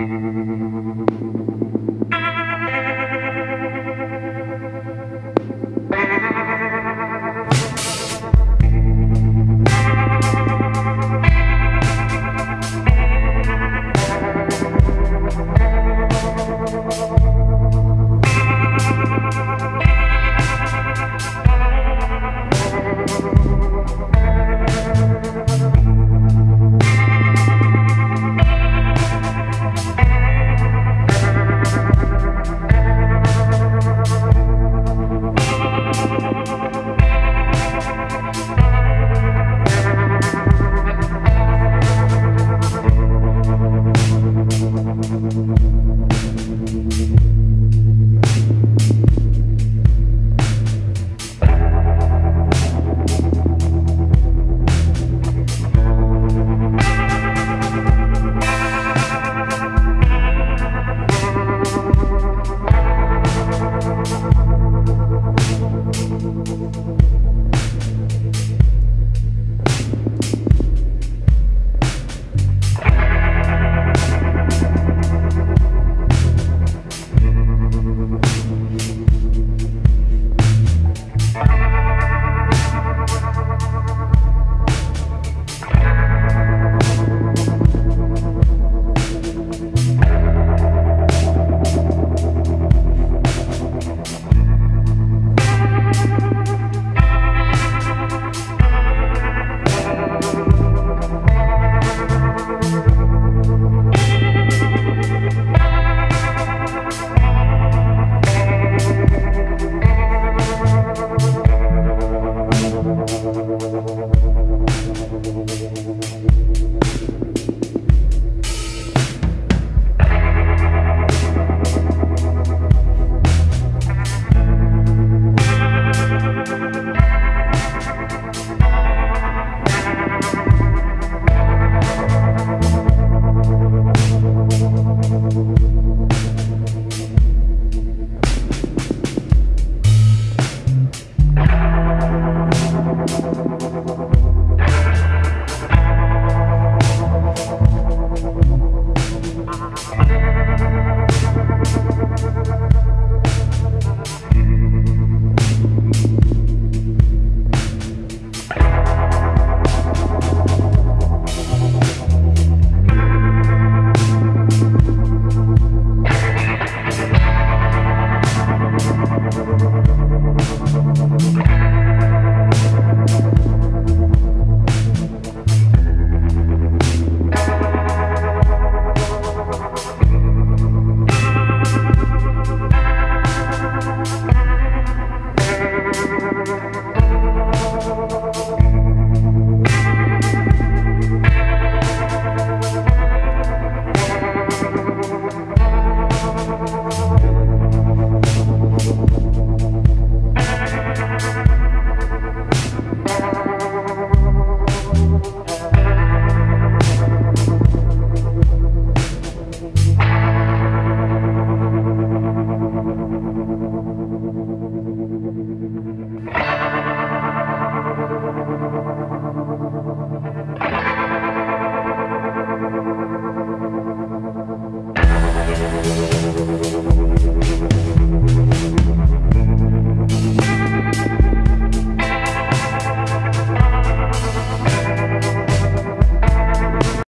Thank you. We'll be right back.